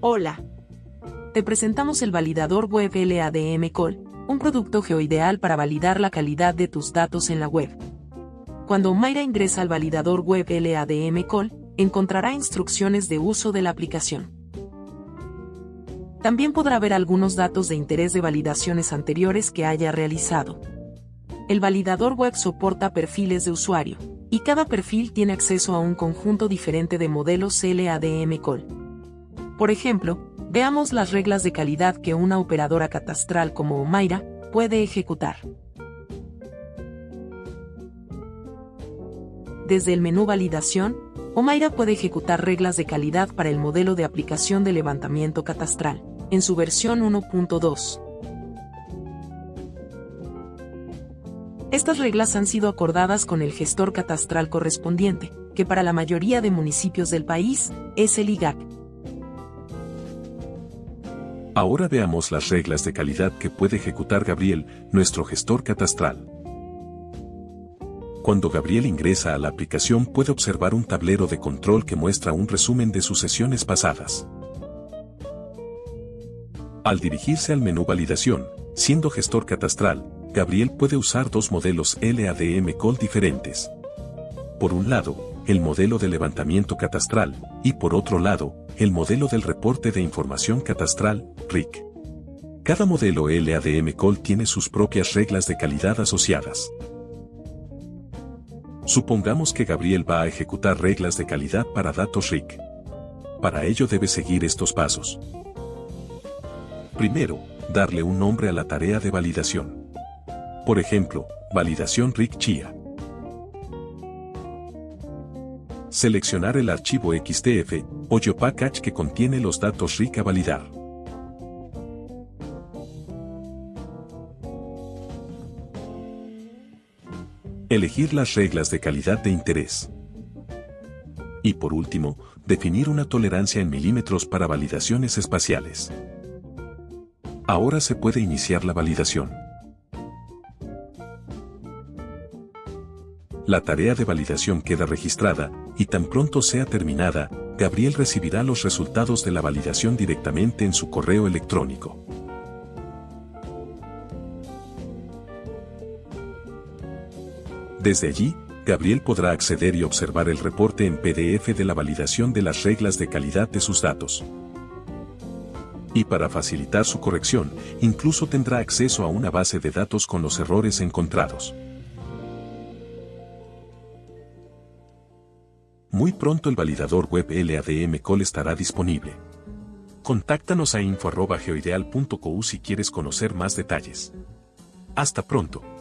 Hola. Te presentamos el validador web LADM Call, un producto geoideal para validar la calidad de tus datos en la web. Cuando Mayra ingresa al validador web LADM Call, encontrará instrucciones de uso de la aplicación. También podrá ver algunos datos de interés de validaciones anteriores que haya realizado. El validador web soporta perfiles de usuario, y cada perfil tiene acceso a un conjunto diferente de modelos LADM Call. Por ejemplo, veamos las reglas de calidad que una operadora catastral como Omaira puede ejecutar. Desde el menú Validación, Omaira puede ejecutar reglas de calidad para el modelo de aplicación de levantamiento catastral, en su versión 1.2. Estas reglas han sido acordadas con el gestor catastral correspondiente, que para la mayoría de municipios del país es el IGAC. Ahora veamos las reglas de calidad que puede ejecutar Gabriel, nuestro gestor catastral. Cuando Gabriel ingresa a la aplicación puede observar un tablero de control que muestra un resumen de sus sesiones pasadas. Al dirigirse al menú Validación, siendo gestor catastral, Gabriel puede usar dos modelos LADM Call diferentes. Por un lado, el modelo de levantamiento catastral, y por otro lado, el modelo del reporte de información catastral, RIC. Cada modelo LADM Call tiene sus propias reglas de calidad asociadas. Supongamos que Gabriel va a ejecutar reglas de calidad para datos RIC. Para ello debe seguir estos pasos. Primero, darle un nombre a la tarea de validación. Por ejemplo, validación RIC CHIA. Seleccionar el archivo XTF o YoPackage que contiene los datos RIC a validar. Elegir las reglas de calidad de interés. Y por último, definir una tolerancia en milímetros para validaciones espaciales. Ahora se puede iniciar la validación. La tarea de validación queda registrada, y tan pronto sea terminada, Gabriel recibirá los resultados de la validación directamente en su correo electrónico. Desde allí, Gabriel podrá acceder y observar el reporte en PDF de la validación de las reglas de calidad de sus datos. Y para facilitar su corrección, incluso tendrá acceso a una base de datos con los errores encontrados. Muy pronto el validador web LADM Call estará disponible. Contáctanos a info.geoideal.co si quieres conocer más detalles. Hasta pronto.